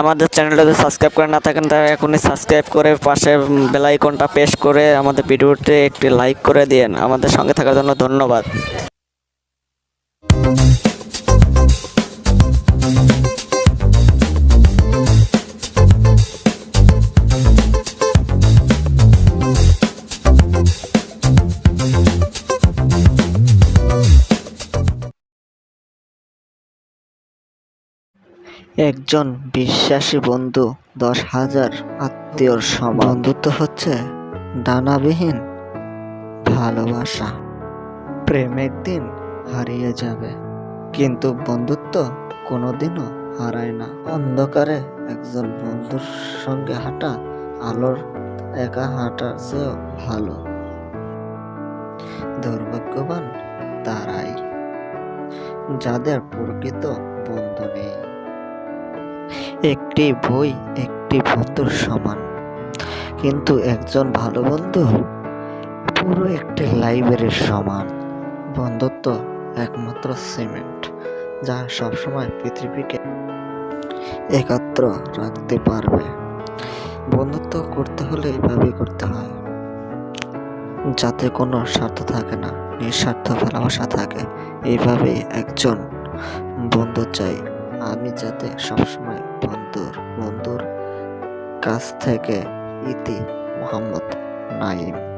আমাদের চ্যানেলটা যদি সাবস্ক্রাইব করে না থাকেন তাহলে এখনই সাবস্ক্রাইব করে পাশে বেল আইকনটা প্রেস করে আমাদের ভিডিওতে একটি লাইক করে দিন আমাদের সঙ্গে থাকার জন্য ধন্যবাদ। একজন বিশ্বাসী বন্ধু, দশ হাজার আত্মীয়র সমান। বন্ধুত্ব হচ্ছে ডানাবিহীন ভালোবাসা। প্রেম একদিন হারিয়ে যাবে, কিন্তু বন্ধুত্ব কোনোদিনও হারায় না। অন্ধকারে একজন বন্ধুর সঙ্গে হাঁটা আলোর একা হাঁটার চেয়েও ভালো। দুর্ভাগ্যবান তারাই, যাদের প্রকৃত বন্ধু নেই। একটি বই, একটি বন্ধুর সমান। কিন্তু একজন ভালো বন্ধু পুরো একটি লাইব্রেরির সমান। বন্ধুত্ব একমাত্র সিমেন্ট যা সবসময় পৃথিবীকে একত্র রাখতে পারবে। বন্ধুত্ব করতে হলে এইভাবেই করতে হয়। যাতে কোনো স্বার্থ থাকে না, নিঃস্বার্থ ভালোবাসা থাকে এইভাবেই একজন বন্ধু চাই। আমি যাতে সবসময় বন্ধুর বন্ধুর কাছ থেকে ইতি মোহাম্মদ নাইম